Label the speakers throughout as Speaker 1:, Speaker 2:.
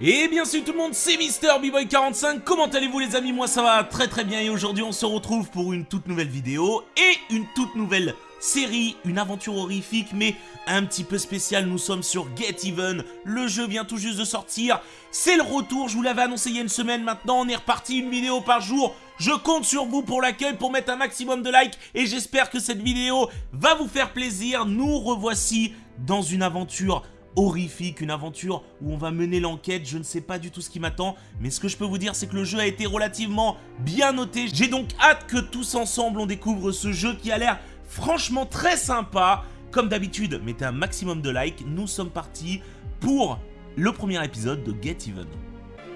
Speaker 1: Et bien salut tout le monde, c'est Mister boy 45 comment allez-vous les amis? Moi ça va très très bien. Et aujourd'hui on se retrouve pour une toute nouvelle vidéo et une toute nouvelle série, une aventure horrifique mais un petit peu spéciale, nous sommes sur Get Even, le jeu vient tout juste de sortir, c'est le retour, je vous l'avais annoncé il y a une semaine maintenant, on est reparti une vidéo par jour, je compte sur vous pour l'accueil, pour mettre un maximum de likes. Et j'espère que cette vidéo va vous faire plaisir, nous revoici dans une aventure une aventure où on va mener l'enquête, je ne sais pas du tout ce qui m'attend, mais ce que je peux vous dire c'est que le jeu a été relativement bien noté, j'ai donc hâte que tous ensemble on découvre ce jeu qui a l'air franchement très sympa, comme d'habitude mettez un maximum de likes, nous sommes partis pour le premier épisode de Get Even.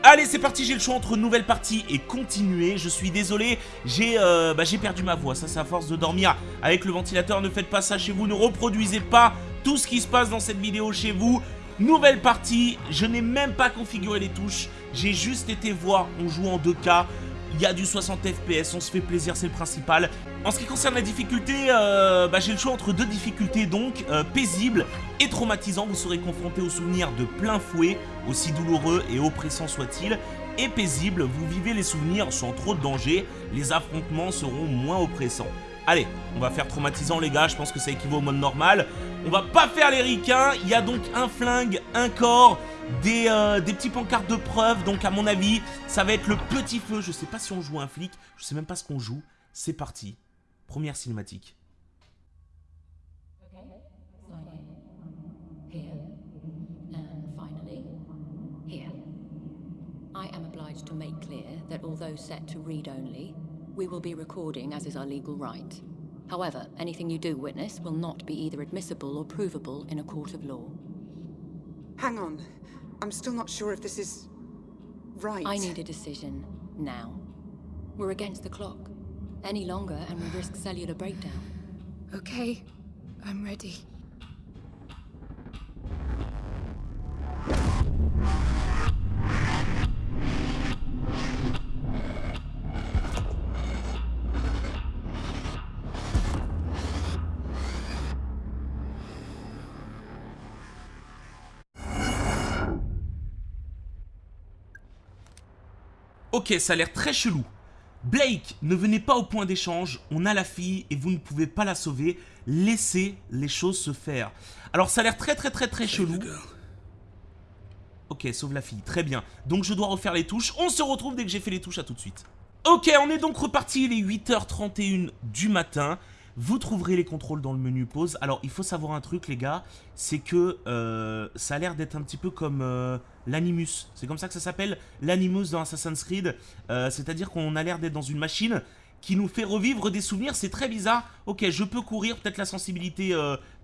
Speaker 1: Allez, c'est parti, j'ai le choix entre nouvelle partie et continuer. Je suis désolé, j'ai euh, bah, perdu ma voix. Ça, c'est à force de dormir avec le ventilateur. Ne faites pas ça chez vous, ne reproduisez pas tout ce qui se passe dans cette vidéo chez vous. Nouvelle partie, je n'ai même pas configuré les touches, j'ai juste été voir, on joue en 2K, il y a du 60 FPS, on se fait plaisir, c'est le principal. En ce qui concerne la difficulté, euh, bah, j'ai le choix entre deux difficultés donc, euh, paisible et traumatisant. Vous serez confronté aux souvenirs de plein fouet, aussi douloureux et oppressants soient-ils. Et paisible, vous vivez les souvenirs sans trop de danger, les affrontements seront moins oppressants. Allez, on va faire traumatisant les gars, je pense que ça équivaut au mode normal. On va pas faire les ricains, il y a donc un flingue, un corps, des, euh, des petits pancartes de preuve, donc à mon avis, ça va être le petit feu. Je sais pas si on joue un flic, je sais même pas ce qu'on joue. C'est parti, première cinématique. I am obliged to make clear that although set to read only, We will be recording as is our legal right. However, anything you do witness will not be either admissible or provable in a court of law.
Speaker 2: Hang on. I'm still not sure if this is... right.
Speaker 3: I need a decision, now. We're against the clock. Any longer and we risk cellular breakdown.
Speaker 2: Okay, I'm ready.
Speaker 1: Ok, ça a l'air très chelou. Blake, ne venez pas au point d'échange, on a la fille et vous ne pouvez pas la sauver. Laissez les choses se faire. Alors ça a l'air très très très très chelou. Ok, sauve la fille, très bien. Donc je dois refaire les touches. On se retrouve dès que j'ai fait les touches, à tout de suite. Ok, on est donc reparti, il est 8h31 du matin. Vous trouverez les contrôles dans le menu pause. Alors, il faut savoir un truc, les gars, c'est que euh, ça a l'air d'être un petit peu comme euh, l'Animus. C'est comme ça que ça s'appelle, l'Animus dans Assassin's Creed. Euh, c'est-à-dire qu'on a l'air d'être dans une machine qui nous fait revivre des souvenirs, c'est très bizarre. Ok, je peux courir, peut-être la sensibilité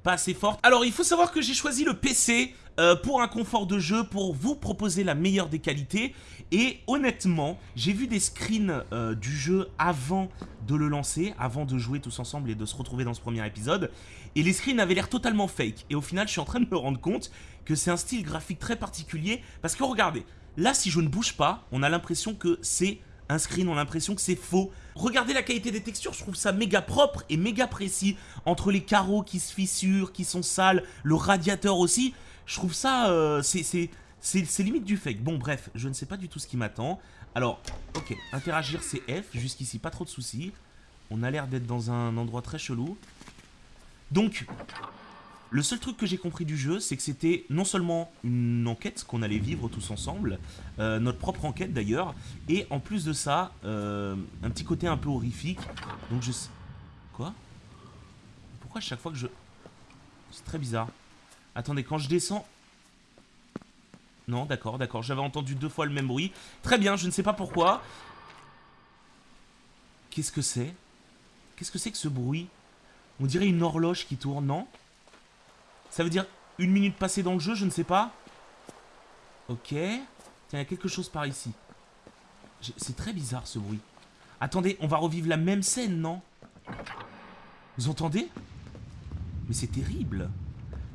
Speaker 1: pas assez forte. Alors, il faut savoir que j'ai choisi le PC pour un confort de jeu, pour vous proposer la meilleure des qualités. Et honnêtement, j'ai vu des screens euh, du jeu avant de le lancer, avant de jouer tous ensemble et de se retrouver dans ce premier épisode. Et les screens avaient l'air totalement fake. Et au final, je suis en train de me rendre compte que c'est un style graphique très particulier. Parce que regardez, là si je ne bouge pas, on a l'impression que c'est un screen, on a l'impression que c'est faux. Regardez la qualité des textures, je trouve ça méga propre et méga précis. Entre les carreaux qui se fissurent, qui sont sales, le radiateur aussi, je trouve ça... Euh, c'est limite du fake. Bon, bref, je ne sais pas du tout ce qui m'attend. Alors, ok, interagir c'est F. Jusqu'ici, pas trop de soucis. On a l'air d'être dans un endroit très chelou. Donc, le seul truc que j'ai compris du jeu, c'est que c'était non seulement une enquête qu'on allait vivre tous ensemble, euh, notre propre enquête d'ailleurs, et en plus de ça, euh, un petit côté un peu horrifique. Donc je sais... Quoi? Pourquoi à chaque fois que je... C'est très bizarre. Attendez, quand je descends... Non, d'accord, d'accord. J'avais entendu deux fois le même bruit. Très bien, je ne sais pas pourquoi. Qu'est-ce que c'est? Qu'est-ce que c'est que ce bruit? On dirait une horloge qui tourne, non? Ça veut dire une minute passée dans le jeu, je ne sais pas. Ok. Tiens, il y a quelque chose par ici. C'est très bizarre ce bruit. Attendez, on va revivre la même scène, non? Vous entendez? Mais c'est terrible.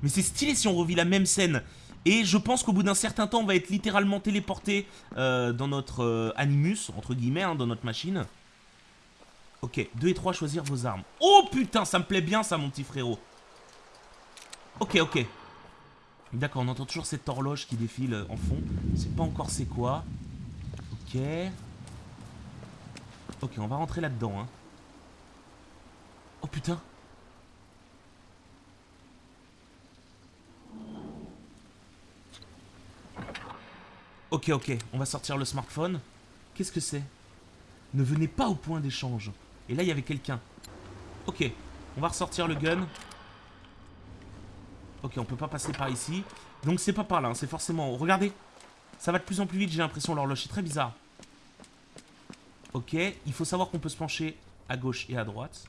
Speaker 1: Mais c'est stylé si on revit la même scène. Et je pense qu'au bout d'un certain temps, on va être littéralement téléporté euh, dans notre euh, animus, entre guillemets, hein, dans notre machine. Ok, 2 et 3, choisir vos armes. Oh putain, ça me plaît bien ça, mon petit frérot. Ok, ok. D'accord, on entend toujours cette horloge qui défile euh, en fond. C'est pas encore c'est quoi. Ok. Ok, on va rentrer là-dedans. Hein. Oh putain Ok, ok, on va sortir le smartphone. Qu'est-ce que c'est? Ne venez pas au point d'échange. Et là, il y avait quelqu'un. Ok, on va ressortir le gun. Ok, on peut pas passer par ici. Donc c'est pas par là, hein, c'est forcément... Regardez, ça va de plus en plus vite, j'ai l'impression, l'horloge. C'est très bizarre. Ok, il faut savoir qu'on peut se pencher à gauche et à droite.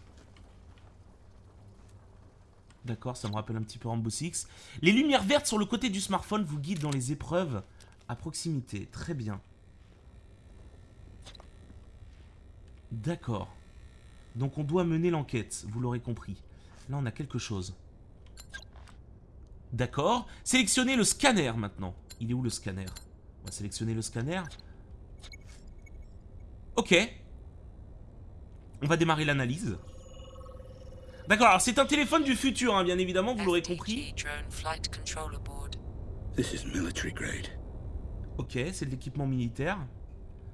Speaker 1: D'accord, ça me rappelle un petit peu Rambo Six. Les lumières vertes sur le côté du smartphone vous guident dans les épreuves à proximité. Très bien. D'accord. Donc on doit mener l'enquête, vous l'aurez compris. Là, on a quelque chose. D'accord. Sélectionnez le scanner maintenant. Il est où le scanner? On va sélectionner le scanner. Ok. On va démarrer l'analyse. D'accord, alors c'est un téléphone du futur, hein, bien évidemment, vous l'aurez compris. Ok, c'est de l'équipement militaire.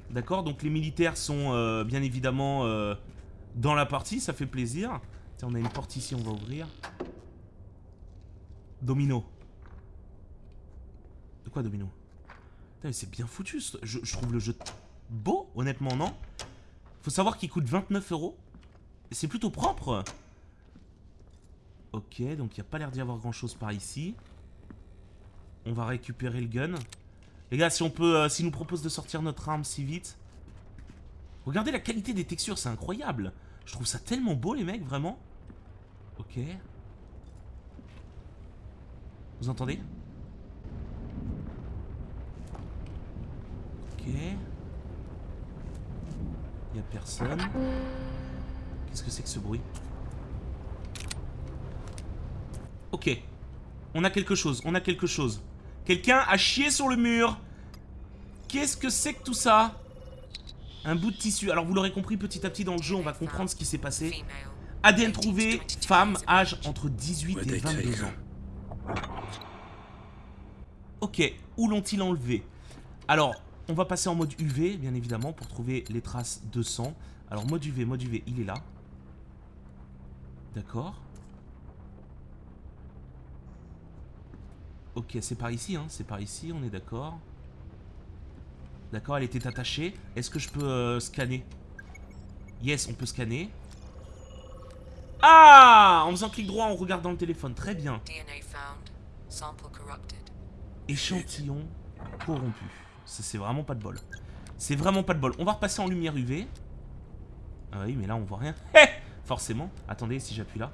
Speaker 1: D'accord, donc les militaires sont euh, bien évidemment euh, dans la partie, ça fait plaisir. Tiens, on a une porte ici, on va ouvrir. Domino. De quoi Domino? C'est bien foutu. Je, trouve le jeu beau, honnêtement, non? Faut savoir qu'il coûte 29 euros. C'est plutôt propre. Ok, donc il n'y a pas l'air d'y avoir grand chose par ici. On va récupérer le gun. Les gars, si on peut, euh, s'il nous propose de sortir notre arme si vite. Regardez la qualité des textures, c'est incroyable. Je trouve ça tellement beau, les mecs, vraiment. Ok. Vous entendez Ok. Il a personne. Qu'est-ce que c'est que ce bruit Ok. On a quelque chose, on a quelque chose. Quelqu'un a chié sur le mur. Qu'est-ce que c'est que tout ça Un bout de tissu. Alors vous l'aurez compris, petit à petit dans le jeu, on va comprendre ce qui s'est passé. ADN trouvé, femme, âge entre 18 et 22 ans. Ok, où l'ont-ils enlevé Alors, on va passer en mode UV, bien évidemment, pour trouver les traces de sang. Alors, mode UV, mode UV, il est là. D'accord. Ok, c'est par ici, hein, c'est par ici, on est d'accord. D'accord, elle était attachée. Est-ce que je peux euh, scanner? Yes, on peut scanner. Ah En faisant clic droit, on regarde dans le téléphone. Très bien. Échantillon corrompu. C'est vraiment pas de bol. C'est vraiment pas de bol. On va repasser en lumière UV. Ah oui, mais là, on voit rien. Eh Forcément. Attendez, si j'appuie là.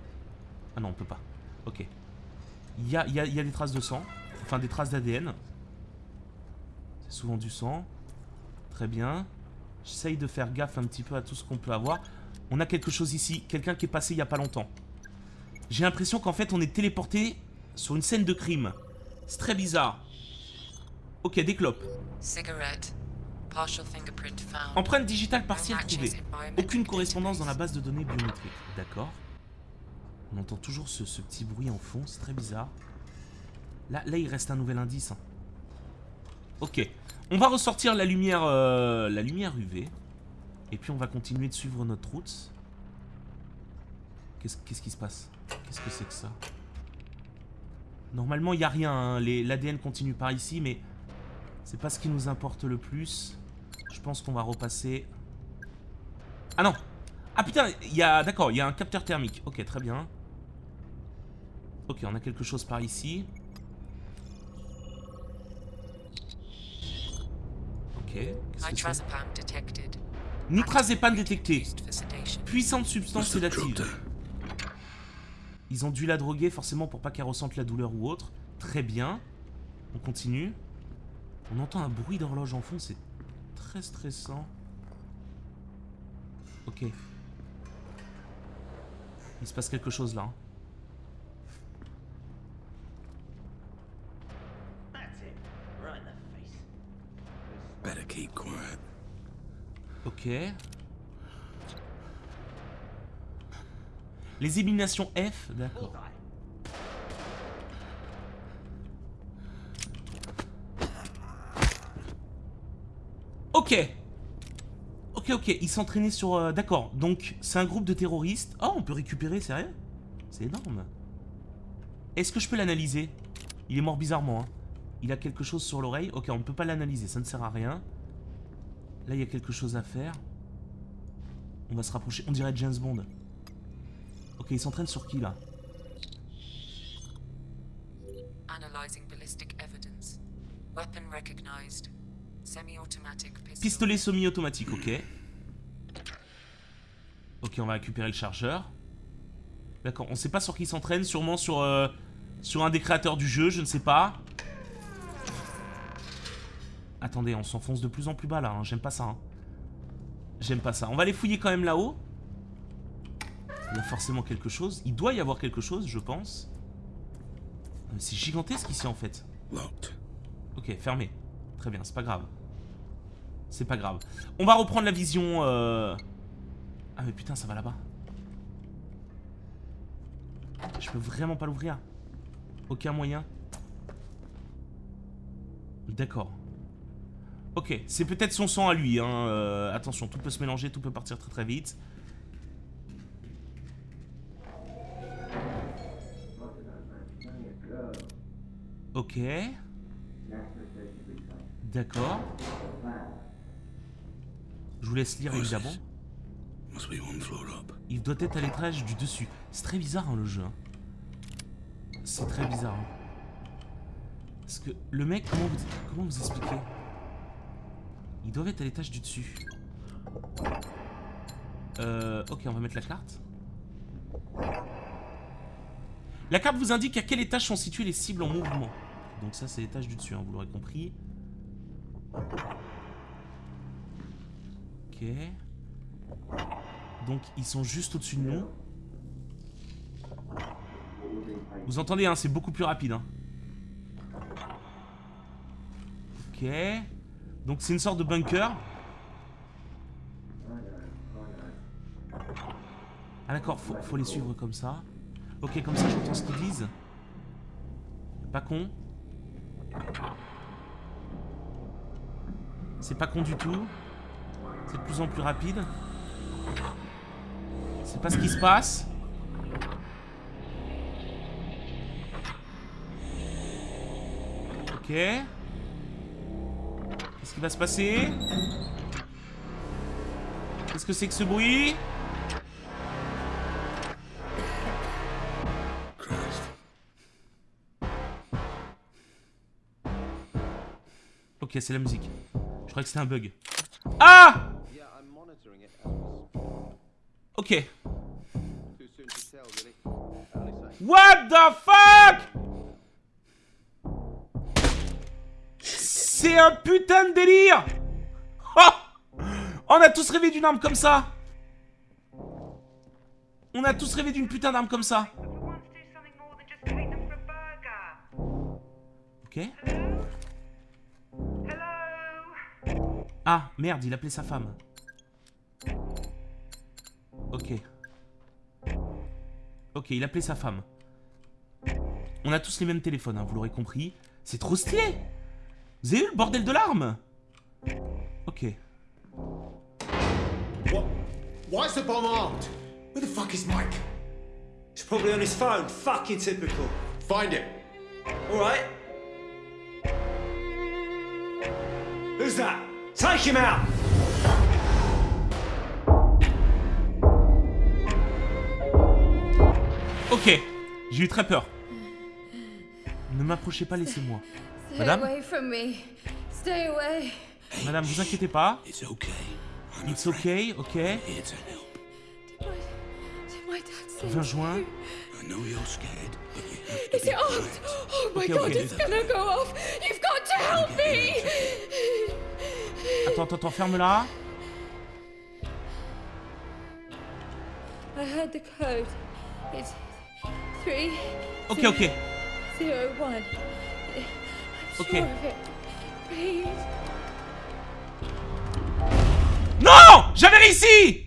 Speaker 1: Ah non, on peut pas. Ok. Il y a, y a des traces de sang. Enfin, des traces d'ADN. C'est souvent du sang. Très bien. J'essaye de faire gaffe un petit peu à tout ce qu'on peut avoir. On a quelque chose ici. Quelqu'un qui est passé il y a pas longtemps. J'ai l'impression qu'en fait, on est téléporté sur une scène de crime. C'est très bizarre. Ok, des clopes. Empreinte digitale partielle trouvée. Aucune correspondance dans la base de données biométrique. D'accord. On entend toujours ce, petit bruit en fond, c'est très bizarre. Là, là, il reste un nouvel indice. Hein. Ok. On va ressortir la lumière, euh, la lumière UV. Et puis on va continuer de suivre notre route. Qu'est-ce qui se passe? Qu'est-ce que c'est que ça? Normalement, il n'y a rien. Hein. L'ADN continue par ici, mais c'est pas ce qui nous importe le plus. Je pense qu'on va repasser... Ah non Ah putain, il y a... D'accord, il y a un capteur thermique. Ok, très bien. Ok, on a quelque chose par ici. Ok. Nitrazepam détecté. Puissante substance sédative. Ils ont dû la droguer forcément pour pas qu'elle ressente la douleur ou autre. Très bien. On continue. On entend un bruit d'horloge en fond, c'est très stressant. Ok. Il se passe quelque chose là. Hein. Ok. Les éliminations F, d'accord. Ok Ok, ok, ils s'entraînaient sur... Euh, d'accord, donc c'est un groupe de terroristes. Oh, on peut récupérer, sérieux C'est énorme. Est-ce que je peux l'analyser? Il est mort bizarrement. Hein. Il a quelque chose sur l'oreille. Ok, on ne peut pas l'analyser, ça ne sert à rien. Là, il y a quelque chose à faire. On va se rapprocher. On dirait James Bond. Ok, il s'entraîne sur qui, là. Pistolet semi-automatique, ok. Ok, on va récupérer le chargeur. D'accord, on sait pas sur qui il s'entraîne, sûrement sur, euh, sur un des créateurs du jeu, je ne sais pas. Attendez, on s'enfonce de plus en plus bas là, hein, j'aime pas ça. hein. J'aime pas ça. On va aller fouiller quand même là-haut. Il y a forcément quelque chose. Il doit y avoir quelque chose, je pense. C'est gigantesque ici en fait. Ok, fermé. Très bien, c'est pas grave. C'est pas grave. On va reprendre la vision... euh, Ah mais putain, ça va là-bas. Je peux vraiment pas l'ouvrir. Aucun moyen. D'accord. Ok, c'est peut-être son sang à lui. Hein. euh, attention, tout peut se mélanger, tout peut partir très très vite. Ok. D'accord. Je vous laisse lire évidemment. Il doit être à l'étage du dessus. C'est très bizarre hein, le jeu. hein. C'est très bizarre. hein. Parce que le mec, comment vous, comment vous expliquer Ils doivent être à l'étage du dessus. Euh, ok, on va mettre la carte. La carte vous indique à quel étage sont situées les cibles en mouvement. Donc ça, c'est l'étage du dessus, hein, vous l'aurez compris. Ok. Donc ils sont juste au-dessus de nous. Vous entendez, hein, c'est beaucoup plus rapide. hein. Ok. Donc c'est une sorte de bunker. Ah d'accord, faut, faut les suivre comme ça. Ok, comme ça j'entends ce qu'ils disent. Pas con. C'est pas con du tout. C'est de plus en plus rapide. C'est pas ce qui se passe. Ok. Qu'est-ce qui va se passer? Qu'est-ce que c'est que ce bruit? Ok, c'est la musique. Croyais que c'était un bug. Ah! Ok. What the fuck? C'est un putain de délire! Oh! On a tous rêvé d'une arme comme ça. On a tous rêvé d'une putain d'arme comme ça.
Speaker 4: We
Speaker 1: Ah, merde, il appelait sa femme. Ok. Ok, il appelait sa femme. On a tous les mêmes téléphones, hein, vous l'aurez compris. C'est trop stylé Vous avez vu le bordel de l'arme Ok.
Speaker 5: Why is the bomb armed? Where the fuck is Mike?
Speaker 6: He's probably on his phone. Fucking typical.
Speaker 5: Find him.
Speaker 6: All right. Who's that? Take him out.
Speaker 1: Ok, j'ai eu très peur. Ne m'approchez pas, laissez-moi.
Speaker 7: Stay
Speaker 1: Madame
Speaker 7: away from me. Stay away.
Speaker 1: Madame, vous inquiétez pas.
Speaker 8: It's okay. I'm
Speaker 1: It's okay, ok.
Speaker 8: Here to help.
Speaker 7: Did my, did my dad say
Speaker 1: 20 juin.
Speaker 8: I know you're scared, but you have to
Speaker 7: Is it armed?
Speaker 8: quiet.
Speaker 7: Oh my
Speaker 1: Okay,
Speaker 7: god,
Speaker 1: okay.
Speaker 7: it's gonna go off. You've got to help me.
Speaker 1: Attends, attends, attends, ferme-la.
Speaker 7: I heard the code. It's three
Speaker 1: Ok, ok.
Speaker 7: Please.
Speaker 1: Non J'avais réussi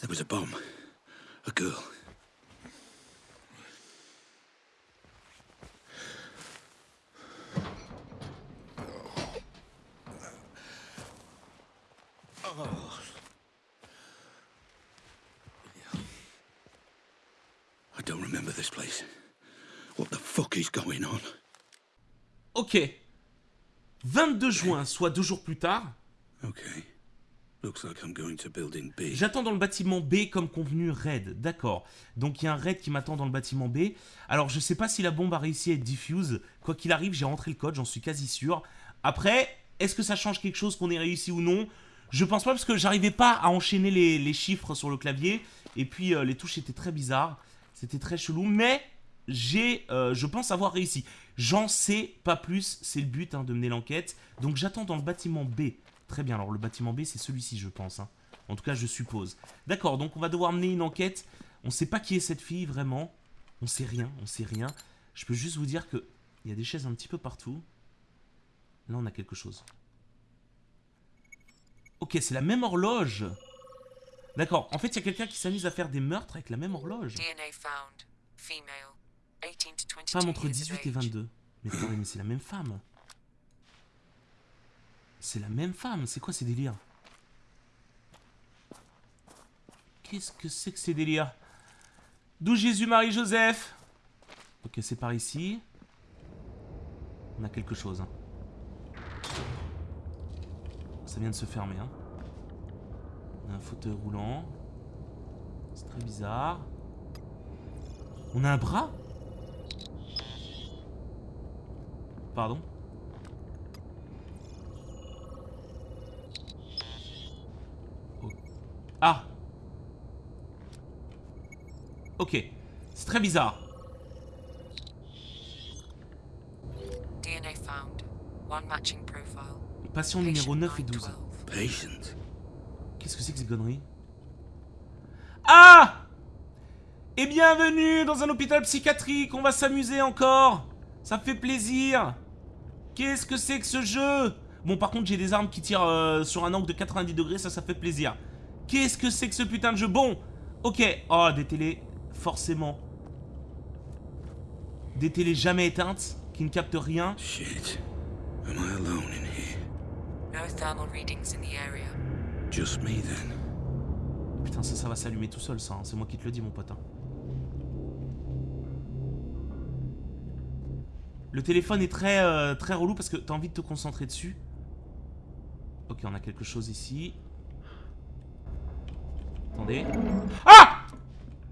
Speaker 8: There was a bomb. A girl. I don't remember this place. What the fuck is going on?
Speaker 1: Ok. 22 juin, soit deux jours plus tard,
Speaker 8: Okay.
Speaker 1: J'attends dans le bâtiment B comme convenu raid, d'accord. Donc il y a un raid qui m'attend dans le bâtiment B. Alors je sais pas si la bombe a réussi à être diffuse. Quoi qu'il arrive, j'ai rentré le code, j'en suis quasi sûr. Après, est-ce que ça change quelque chose qu'on ait réussi ou non? Je pense pas parce que j'arrivais pas à enchaîner les, chiffres sur le clavier. Et puis euh, les touches étaient très bizarres. C'était très chelou. Mais j'ai, euh, je pense avoir réussi. J'en sais pas plus, c'est le but hein, de mener l'enquête. Donc j'attends dans le bâtiment B. Très bien, alors le bâtiment B c'est celui-ci je pense. hein. En tout cas je suppose. D'accord, donc on va devoir mener une enquête. On sait pas qui est cette fille vraiment. On sait rien, on sait rien. Je peux juste vous dire que il y a des chaises un petit peu partout. Là on a quelque chose. Ok, c'est la même horloge. D'accord, en fait il y a quelqu'un qui s'amuse à faire des meurtres avec la même horloge.
Speaker 9: DNA found. Female. 18 to 22
Speaker 1: Femme entre
Speaker 9: years of
Speaker 1: 18 et
Speaker 9: age.
Speaker 1: 22. Mais attendez, mais c'est la même femme. C'est la même femme, c'est quoi ces délires? Qu'est-ce que c'est que ces délires? D'où Jésus, Marie, Joseph Ok, c'est par ici. On a quelque chose. hein. Ça vient de se fermer. Hein. On a un fauteuil roulant. C'est très bizarre. On a un bras? Pardon Oh. Ah Ok. C'est très bizarre.
Speaker 9: DNA found. One matching profile.
Speaker 1: Patient numéro
Speaker 9: Patient
Speaker 1: 9 et 12.
Speaker 9: 912.
Speaker 8: Patient.
Speaker 1: Qu'est-ce que c'est que ces conneries Ah Et bienvenue dans un hôpital psychiatrique, on va s'amuser encore Ça fait plaisir Qu'est-ce que c'est que ce jeu? Bon, par contre, j'ai des armes qui tirent euh, sur un angle de 90 degrés, ça, ça fait plaisir. Qu'est-ce que c'est que ce putain de jeu? Bon, ok. Oh, des télés, forcément. Des télés jamais éteintes, qui ne captent rien.
Speaker 8: Shit. Am I alone in here?
Speaker 9: No thermal readings in the area.
Speaker 8: Just me then.
Speaker 1: Putain, ça, ça va s'allumer tout seul, ça. hein. C'est moi qui te le dis, mon pote. hein. Le téléphone est très, euh, très relou parce que t'as envie de te concentrer dessus. Ok, on a quelque chose ici. Attendez. Ah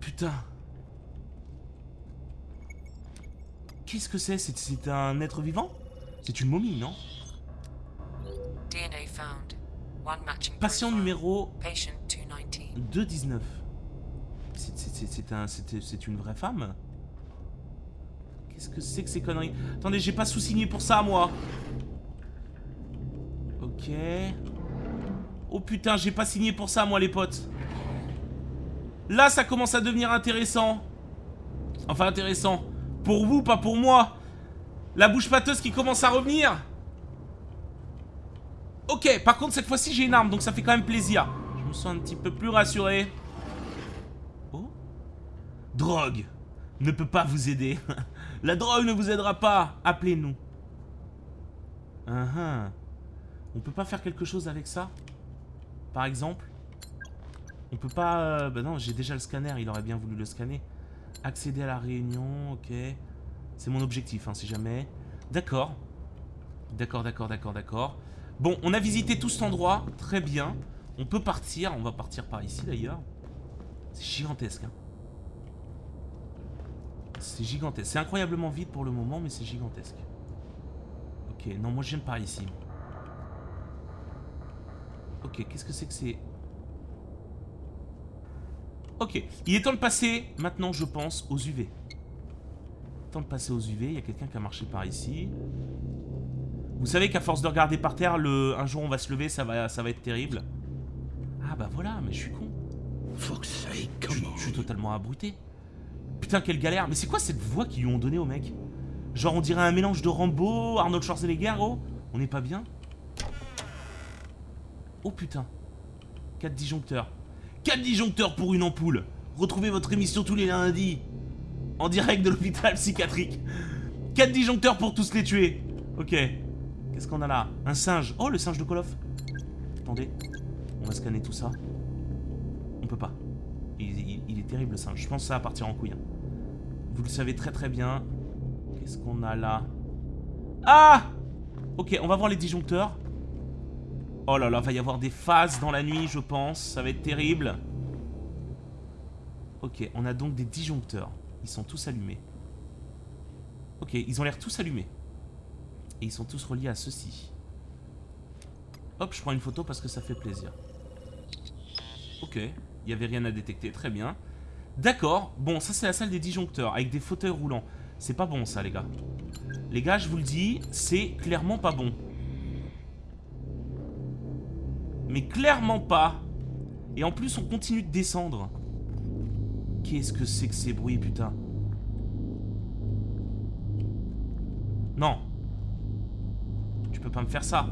Speaker 1: Putain. Qu'est-ce que c'est? C'est un être vivant? C'est une momie, non?
Speaker 9: DNA found. One matching
Speaker 1: Patient numéro
Speaker 9: Patient 219.
Speaker 1: 2,19. C'est- un- une vraie femme? Qu'est-ce que c'est que ces conneries? Attendez, j'ai pas sous-signé pour ça, moi. Ok. Oh putain, j'ai pas signé pour ça, moi, les potes. Là, ça commence à devenir intéressant. Enfin, intéressant. Pour vous, pas pour moi. La bouche pâteuse qui commence à revenir. Ok, par contre, cette fois-ci, j'ai une arme, donc ça fait quand même plaisir. Je me sens un petit peu plus rassuré. Oh Drogue ne peut pas vous aider. La drogue ne vous aidera pas. Appelez-nous. Uh On peut pas faire quelque chose avec ça? Par exemple? On peut pas... euh, Bah non, j'ai déjà le scanner, il aurait bien voulu le scanner. Accéder à la réunion, ok. C'est mon objectif, hein, si jamais. D'accord. D'accord, d'accord, d'accord, d'accord. Bon, on a visité tout cet endroit, très bien. On peut partir, on va partir par ici d'ailleurs. C'est gigantesque. Hein. C'est gigantesque. C'est incroyablement vide pour le moment, mais c'est gigantesque. Ok, non, moi j'aime par ici. Ok, qu'est-ce que c'est que c'est? Ok, il est temps de passer maintenant, je pense, aux UV. Temps de passer aux UV, il y a quelqu'un qui a marché par ici. Vous savez qu'à force de regarder par terre, le... un jour on va se lever, ça va, ça va être terrible. Ah bah voilà, mais je suis con. Je, je suis totalement abruté. Putain, quelle galère. Mais c'est quoi cette voix qu'ils lui ont donnée au mec? Genre, on dirait un mélange de Rambo, Arnold Schwarzenegger, oh On n'est pas bien? Oh putain. 4 disjoncteurs. 4 disjoncteurs pour une ampoule. Retrouvez votre émission tous les lundis. En direct de l'hôpital psychiatrique. 4 disjoncteurs pour tous les tuer. Ok. Qu'est-ce qu'on a là? Un singe. Oh, le singe de Call of. Attendez. On va scanner tout ça. On peut pas. Il, est terrible le singe. Je pense que ça va partir en couille. hein. Vous le savez très très bien. Qu'est-ce qu'on a là? Ah Ok, on va voir les disjoncteurs. Oh là là, va y avoir des phases dans la nuit, je pense. Ça va être terrible. Ok, on a donc des disjoncteurs. Ils sont tous allumés. Ok, ils ont l'air tous allumés. Et ils sont tous reliés à ceci. Hop, je prends une photo parce que ça fait plaisir. Ok, il n'y avait rien à détecter, très bien. D'accord, bon, ça c'est la salle des disjoncteurs, avec des fauteuils roulants. C'est pas bon ça, les gars. Les gars, je vous le dis, c'est clairement pas bon. Mais clairement pas. Et en plus, on continue de descendre. Qu'est-ce que c'est que ces bruits, putain? Non. Tu peux pas me faire ça.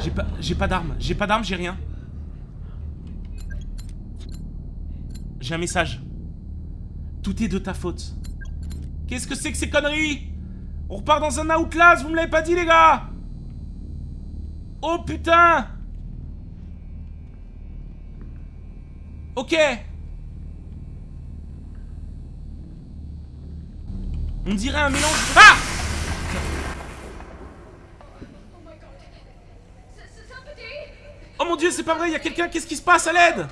Speaker 1: J'ai pas, pas d'arme. J'ai pas d'arme, j'ai rien. J'ai un message. Tout est de ta faute. Qu'est-ce que c'est que ces conneries? On repart dans un Outlast, vous me l'avez pas dit les gars. Oh putain. Ok. On dirait un mélange... Ah! Oh mon dieu, c'est pas vrai, il y a quelqu'un, qu'est-ce qui se passe à l'aide?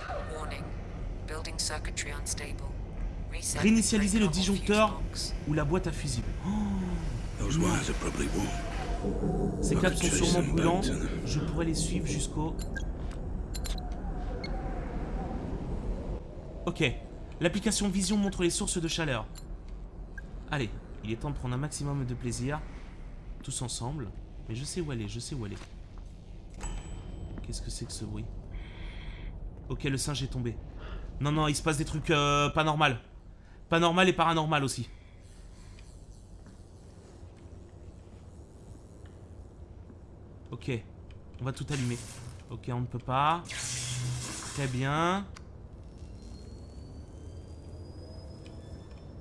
Speaker 1: Réinitialiser le disjoncteur ou la boîte à fusible.
Speaker 8: Those wires are probably warm.
Speaker 1: Ces câbles sont sûrement brûlants. Je pourrais les suivre jusqu'au... Ok. L'application Vision montre les sources de chaleur. Allez, il est temps de prendre un maximum de plaisir. Tous ensemble. Mais je sais où elle est, je sais où elle est. Qu'est-ce que c'est que ce bruit? Ok, le singe est tombé. Non, non, il se passe des trucs euh, pas normal. Pas normal et paranormal aussi. Ok, on va tout allumer. Ok, on ne peut pas. Très bien.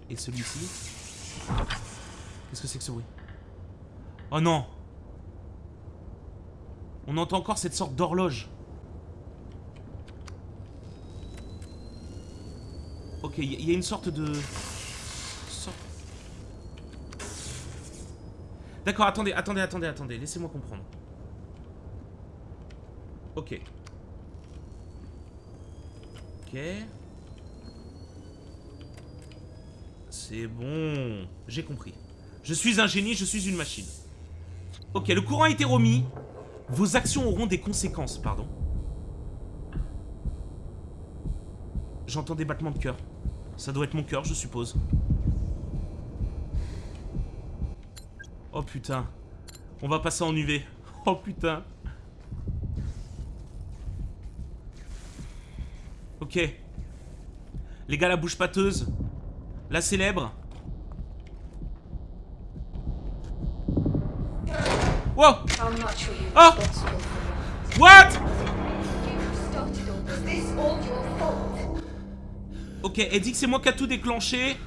Speaker 1: Et celui-ci Qu'est-ce que c'est que ce bruit? Oh non On entend encore cette sorte d'horloge. Ok, il y, a une sorte de... D'accord, attendez, attendez, attendez, attendez. Laissez-moi comprendre. Ok. Ok. C'est bon. J'ai compris. Je suis un génie, je suis une machine. Ok, le courant a été remis. Vos actions auront des conséquences, pardon. J'entends des battements de cœur. Ça doit être mon cœur, je suppose. Oh putain. On va passer en UV. Oh putain. Ok. Les gars, la bouche pâteuse. La célèbre. Wow
Speaker 7: for
Speaker 1: What? Ok, elle dit que c'est moi qui a tout déclenché.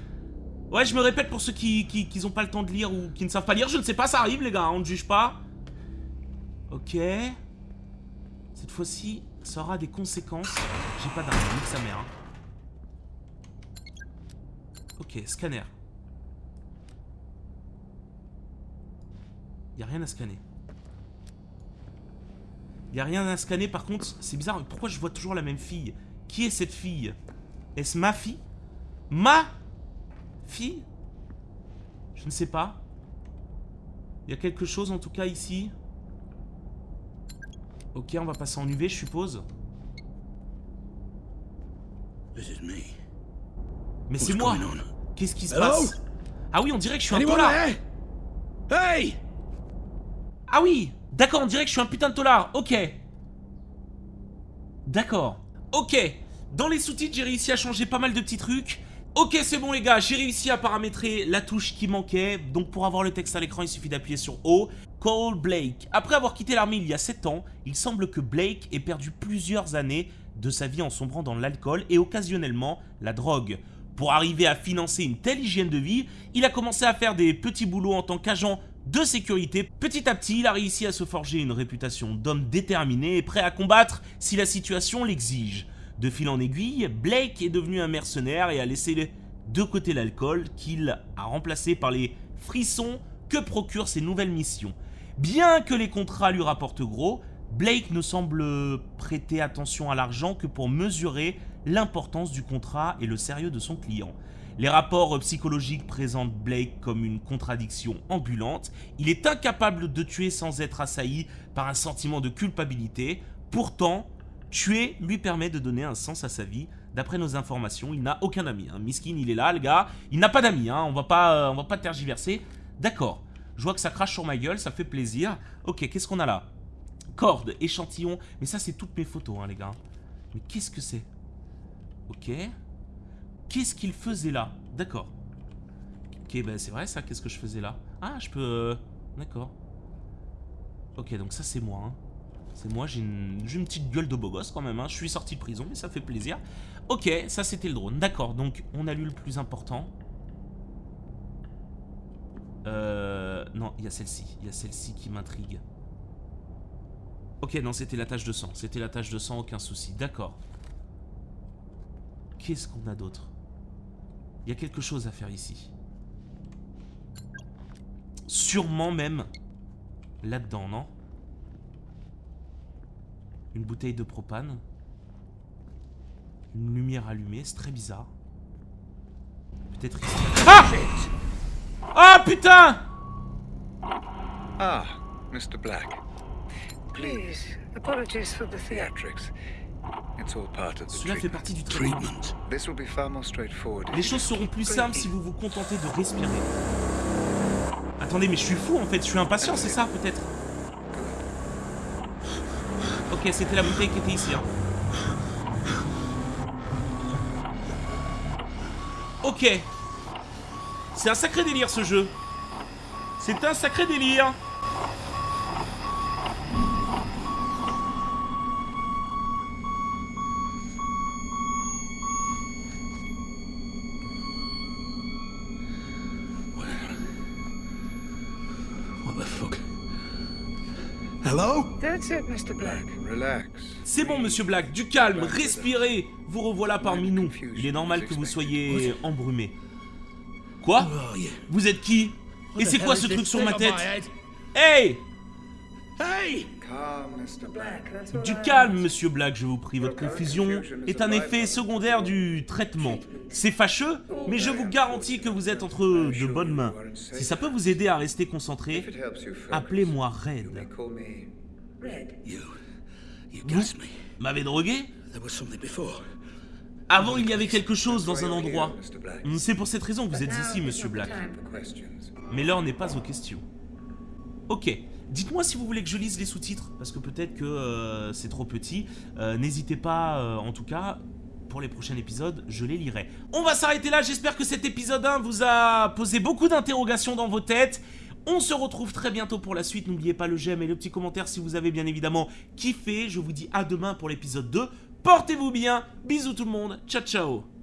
Speaker 1: Ouais, je me répète pour ceux qui, qui, qui pas le temps de lire ou qui ne savent pas lire. Je ne sais pas, ça arrive les gars, on ne juge pas. Ok. Cette fois-ci, ça aura des conséquences. J'ai pas d'arme, sa mère. hein. Ok, scanner. Y a rien à scanner. Y a rien à scanner, par contre, c'est bizarre. Pourquoi je vois toujours la même fille? Qui est cette fille? Est-ce ma fille? Ma fille? Je ne sais pas. Il y a quelque chose en tout cas ici. Ok, on va passer en UV, je suppose. Mais c'est moi? Qu'est-ce qui se passe? Ah oui, on dirait que je suis un
Speaker 8: there? Hey!
Speaker 1: Ah oui D'accord, on dirait que je suis un putain de tolard. Ok. D'accord. Ok. Dans les sous-titres, j'ai réussi à changer pas mal de petits trucs. Ok, c'est bon les gars, j'ai réussi à paramétrer la touche qui manquait. Donc pour avoir le texte à l'écran, il suffit d'appuyer sur O. Cole Blake. Après avoir quitté l'armée il y a 7 ans, il semble que Blake ait perdu plusieurs années de sa vie en sombrant dans l'alcool et occasionnellement la drogue. Pour arriver à financer une telle hygiène de vie, il a commencé à faire des petits boulots en tant qu'agent de sécurité. Petit à petit, il a réussi à se forger une réputation d'homme déterminé et prêt à combattre si la situation l'exige. De fil en aiguille, Blake est devenu un mercenaire et a laissé de côté l'alcool qu'il a remplacé par les frissons que procurent ses nouvelles missions. Bien que les contrats lui rapportent gros, Blake ne semble prêter attention à l'argent que pour mesurer l'importance du contrat et le sérieux de son client. Les rapports psychologiques présentent Blake comme une contradiction ambulante. Il est incapable de tuer sans être assailli par un sentiment de culpabilité. Pourtant, tuer lui permet de donner un sens à sa vie. D'après nos informations, il n'a aucun ami. Hein. Miskin, il est là, le gars. Il n'a pas d'amis, hein. on va pas, euh, va pas tergiverser. D'accord, je vois que ça crache sur ma gueule, ça fait plaisir. Ok, qu'est-ce qu'on a là? Corde, échantillon. Mais ça, c'est toutes mes photos, hein, les gars. Mais qu'est-ce que c'est? Ok. Qu'est-ce qu'il faisait là? D'accord. Ok, ben c'est vrai ça, qu'est-ce que je faisais là? Ah, je peux... euh, D'accord. Ok, donc ça c'est moi. C'est moi, j'ai une... petite gueule de beau gosse quand même. hein. Je suis sorti de prison, mais ça fait plaisir. Ok, ça c'était le drone. D'accord, donc on a lu le plus important. Euh... Non, il y a celle-ci. Il y a celle-ci qui m'intrigue. Ok, non, c'était la tache de sang. C'était la tache de sang, aucun souci. D'accord. Qu'est-ce qu'on a d'autre? Il y a quelque chose à faire ici. Sûrement même là-dedans, non? Une bouteille de propane. Une lumière allumée, c'est très bizarre. Peut-être ici. Ah Ah putain
Speaker 10: Ah, Mr. Black. Please, apologies for the theatrics. It's all part of the
Speaker 1: Cela fait
Speaker 10: treatment.
Speaker 1: partie du traitement.
Speaker 8: Treatment.
Speaker 10: This will be far more straightforward. if
Speaker 1: Les choses seront plus simples si vous vous contentez de respirer. Attendez, mais je suis fou en fait, je suis impatient, c'est ça peut-être? Ok, c'était la bouteille qui était ici. hein. Ok. C'est un sacré délire ce jeu. C'est un sacré délire. C'est bon, monsieur Black, du calme, respirez Vous revoilà parmi nous. Il est normal que vous soyez embrumé. Quoi
Speaker 8: you?
Speaker 1: Vous êtes qui Et c'est quoi ce truc sur ma tête Hey
Speaker 8: Hey!
Speaker 10: Calm, Mr. Black. That's all
Speaker 1: Du
Speaker 10: I
Speaker 1: calme, monsieur Black, je vous prie. Votre confusion est un effet secondaire du traitement. C'est fâcheux, mais je vous garantis que vous êtes entre de bonnes mains. Si ça peut vous aider à rester concentré, appelez-moi
Speaker 10: may
Speaker 1: Red.
Speaker 8: You. You me.
Speaker 1: M'avez drogué?
Speaker 8: There was something before.
Speaker 1: Avant, il y avait quelque chose dans un endroit. Hmm, C'est pour cette raison que vous êtes ici, monsieur Black. Mais l'heure n'est pas aux questions. Ok. Dites-moi si vous voulez que je lise les sous-titres, parce que peut-être que euh, c'est trop petit. Euh, N'hésitez pas, euh, en tout cas, pour les prochains épisodes, je les lirai. On va s'arrêter là, j'espère que cet épisode 1 vous a posé beaucoup d'interrogations dans vos têtes. On se retrouve très bientôt pour la suite, n'oubliez pas le j'aime et le petit commentaire si vous avez bien évidemment kiffé. Je vous dis à demain pour l'épisode 2. Portez-vous bien, bisous tout le monde, ciao ciao